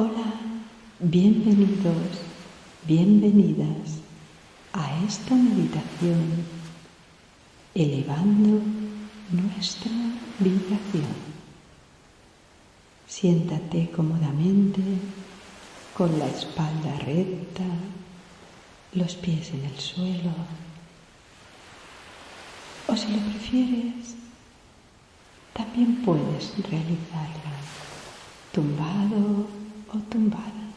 Hola, bienvenidos, bienvenidas a esta meditación, elevando nuestra vibración. Siéntate cómodamente con la espalda recta, los pies en el suelo, o si lo prefieres, también puedes realizarla tumbado tumbada.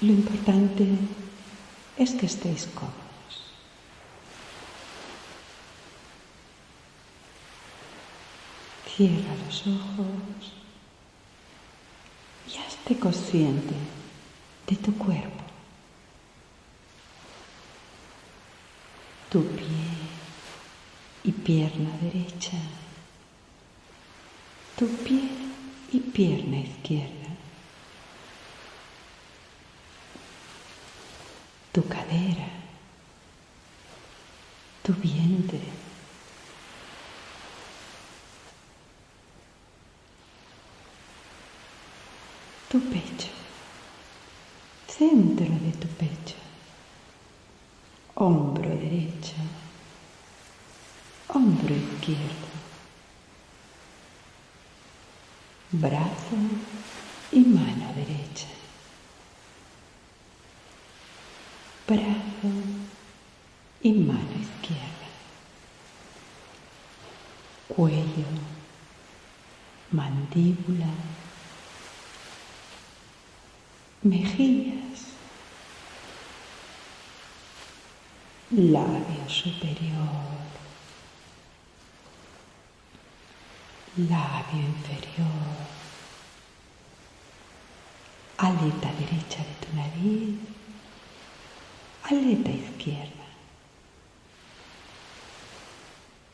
Lo importante es que estéis cómodos. Cierra los ojos y hazte consciente de tu cuerpo, tu pie y pierna derecha, tu pie y pierna izquierda. Tu cadera, tu vientre. Tu pecho, centro de tu pecho, hombro derecho, hombro izquierdo brazo y mano derecha, brazo y mano izquierda, cuello, mandíbula, mejillas, labio superior, labio inferior, aleta derecha de tu nariz, aleta izquierda,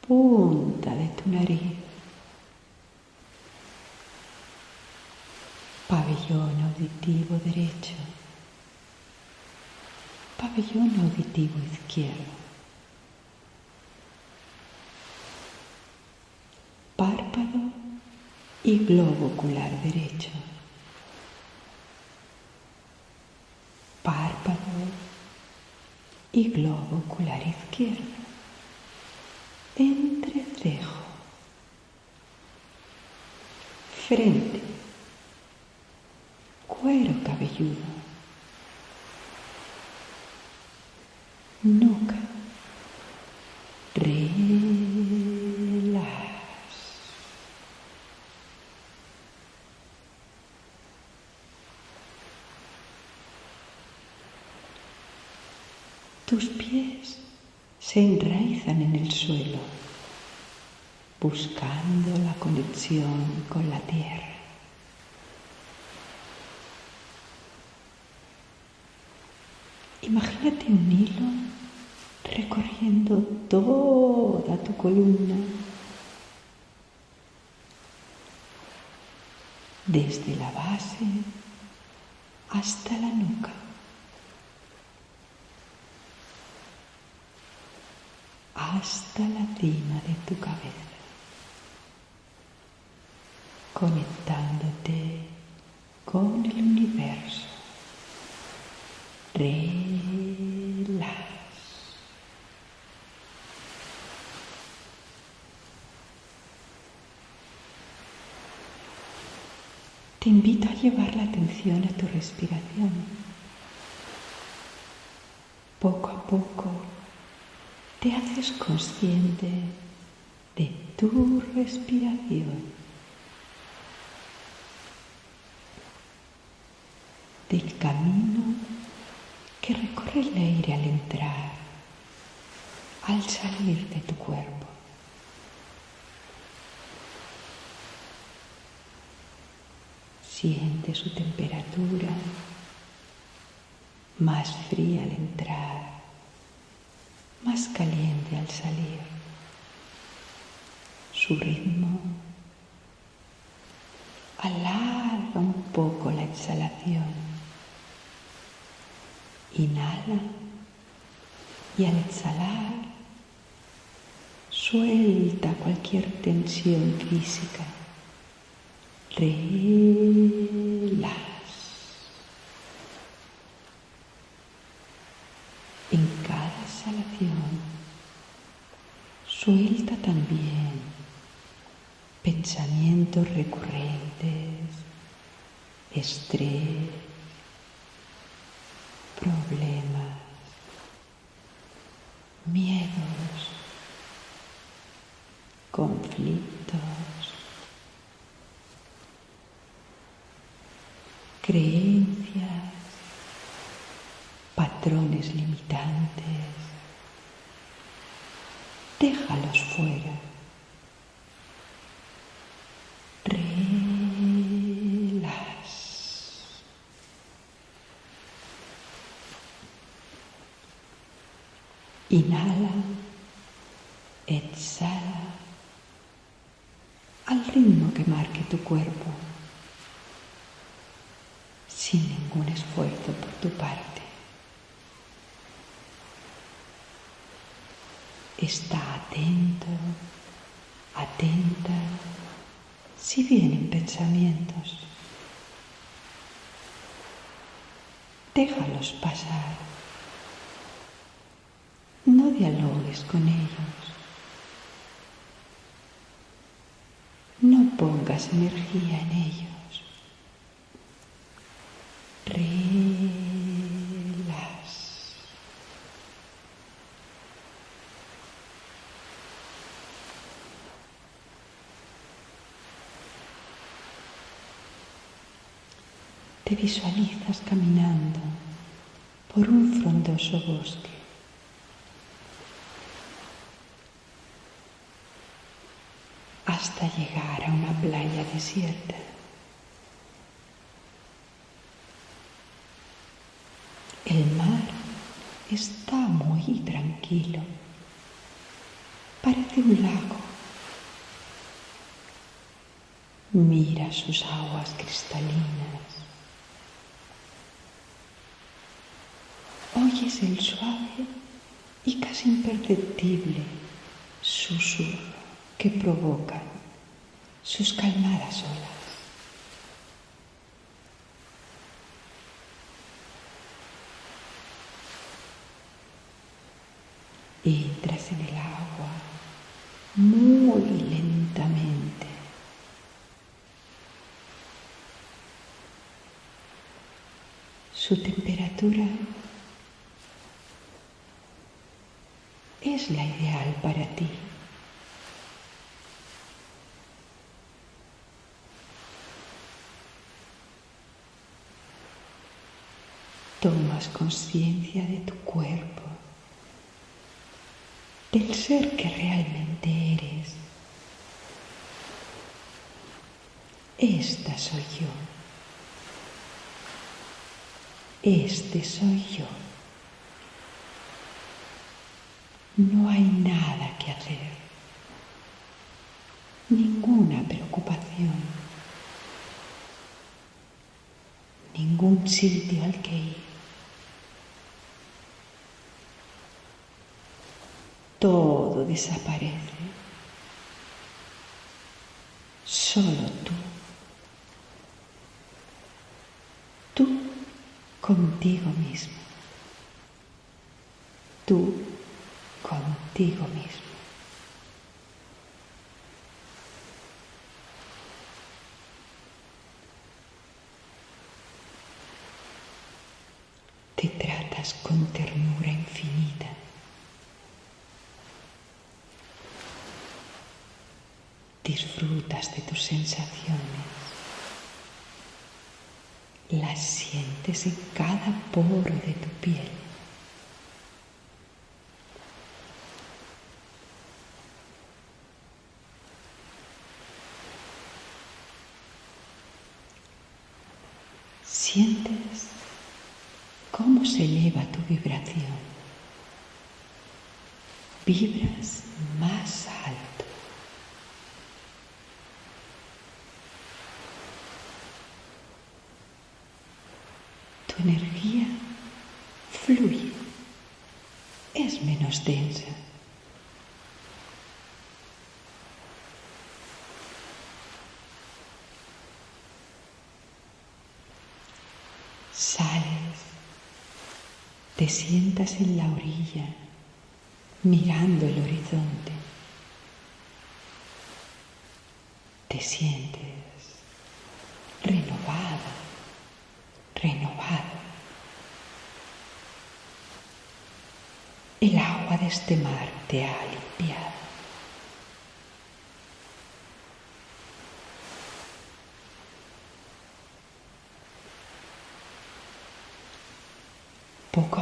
punta de tu nariz, pabellón auditivo derecho, pabellón auditivo izquierdo. párpado y globo ocular derecho. Párpado y globo ocular izquierdo. Entrecejo. Frente. Cuero cabelludo. Nuca. Tus pies se enraizan en el suelo, buscando la conexión con la tierra. Imagínate un hilo recorriendo toda tu columna, desde la base hasta la nuca. Hasta la cima de tu cabeza, conectándote con el universo. Relax. Te invito a llevar la atención a tu respiración. Poco a poco te haces consciente de tu respiración, del camino que recorre el aire al entrar, al salir de tu cuerpo. Siente su temperatura más fría al entrar más caliente al salir. Su ritmo alarga un poco la exhalación. Inhala y al exhalar suelta cualquier tensión física Relax. Exhalación, suelta también pensamientos recurrentes, estrés, problemas, miedos, conflictos, creencias, patrones limitantes. Fuera. Inhala, exhala al ritmo que marque tu cuerpo, sin ningún esfuerzo por tu parte. Está atento, atenta, si vienen pensamientos. Déjalos pasar. No dialogues con ellos. No pongas energía en ellos. Relax. Te visualizas caminando por un frondoso bosque. hasta llegar a una playa desierta. El mar está muy tranquilo. Parece un lago. Mira sus aguas cristalinas. Oyes el suave y casi imperceptible susurro que provocan sus calmadas olas. Entras en el agua muy lentamente. Su temperatura es la ideal para ti. Tomas conciencia de tu cuerpo, del ser que realmente eres. Esta soy yo. Este soy yo. No hay nada que hacer, ninguna preocupación, ningún sitio al que ir. Todo desaparece. Solo tú. Tú contigo mismo. Tú contigo mismo. Te tratas con ternura infinita. Disfrutas de tus sensaciones. Las sientes en cada poro de tu piel. Sientes cómo se eleva tu vibración. Vibras más alto. Tu energía fluye, es menos densa. Te sientas en la orilla mirando el horizonte. Te sientes renovada, renovado. El agua de este mar te ha limpiado. Poco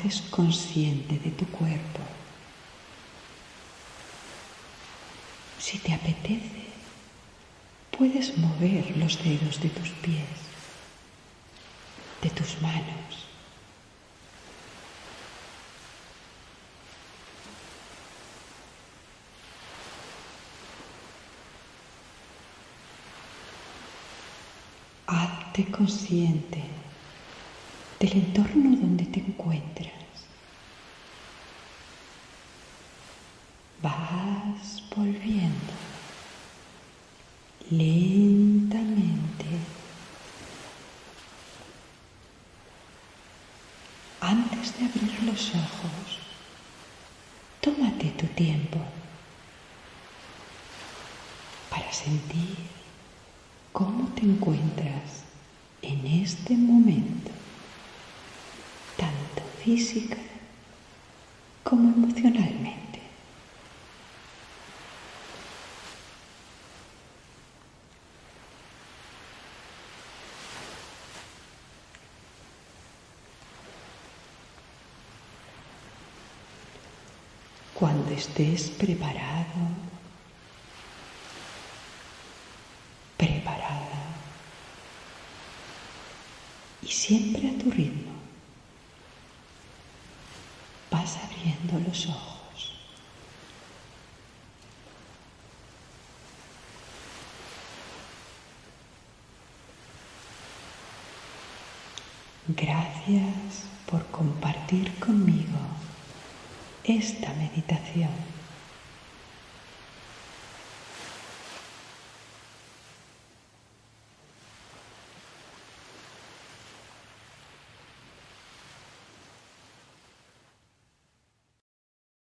haces consciente de tu cuerpo. Si te apetece, puedes mover los dedos de tus pies, de tus manos. Hazte consciente del entorno donde te encuentras. Vas volviendo lentamente. Antes de abrir los ojos, tómate tu tiempo para sentir cómo te encuentras en este momento física como emocionalmente. Cuando estés preparado, preparada y siempre a tu ritmo, vas abriendo Gracias por compartir conmigo esta meditación.